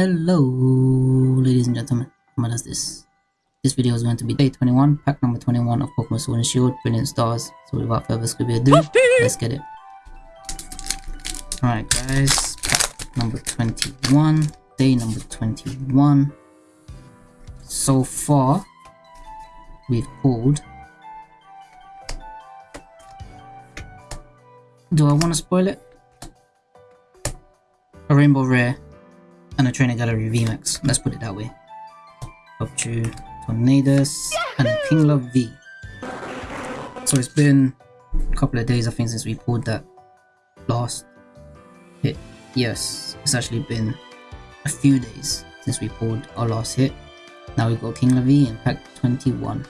Hello, ladies and gentlemen. What is this? This video is going to be day 21, pack number 21 of Pokemon Sword and Shield, Brilliant Stars. So without further ado, let's get it. Alright guys, pack number 21, day number 21. So far, we've pulled... Do I want to spoil it? A Rainbow Rare and a Trainer Gallery VMAX. Let's put it that way. Up to Tornadus and a Kingler V. So it's been a couple of days I think since we pulled that last hit. Yes, it's actually been a few days since we pulled our last hit. Now we've got Kingler V in pack 21.